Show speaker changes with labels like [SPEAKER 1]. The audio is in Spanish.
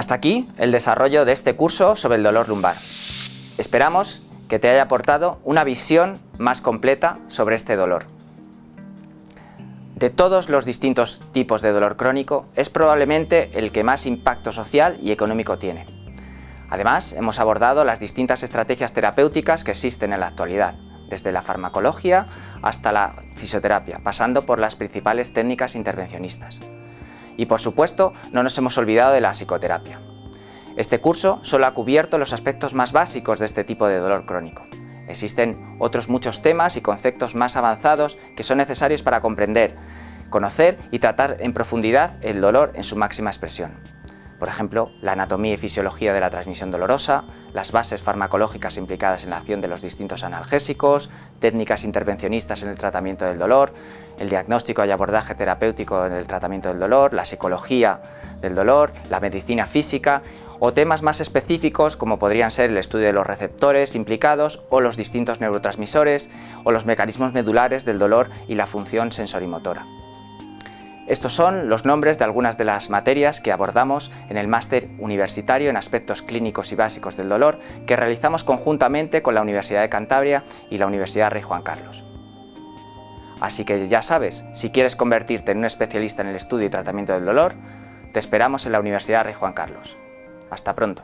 [SPEAKER 1] Hasta aquí el desarrollo de este curso sobre el dolor lumbar. Esperamos que te haya aportado una visión más completa sobre este dolor. De todos los distintos tipos de dolor crónico, es probablemente el que más impacto social y económico tiene. Además, hemos abordado las distintas estrategias terapéuticas que existen en la actualidad, desde la farmacología hasta la fisioterapia, pasando por las principales técnicas intervencionistas. Y por supuesto, no nos hemos olvidado de la psicoterapia. Este curso solo ha cubierto los aspectos más básicos de este tipo de dolor crónico. Existen otros muchos temas y conceptos más avanzados que son necesarios para comprender, conocer y tratar en profundidad el dolor en su máxima expresión. Por ejemplo, la anatomía y fisiología de la transmisión dolorosa, las bases farmacológicas implicadas en la acción de los distintos analgésicos, técnicas intervencionistas en el tratamiento del dolor, el diagnóstico y abordaje terapéutico en el tratamiento del dolor, la psicología del dolor, la medicina física o temas más específicos como podrían ser el estudio de los receptores implicados o los distintos neurotransmisores o los mecanismos medulares del dolor y la función sensorimotora. Estos son los nombres de algunas de las materias que abordamos en el máster universitario en aspectos clínicos y básicos del dolor que realizamos conjuntamente con la Universidad de Cantabria y la Universidad Rey Juan Carlos. Así que ya sabes, si quieres convertirte en un especialista en el estudio y tratamiento del dolor, te esperamos en la Universidad Rey Juan Carlos. Hasta pronto.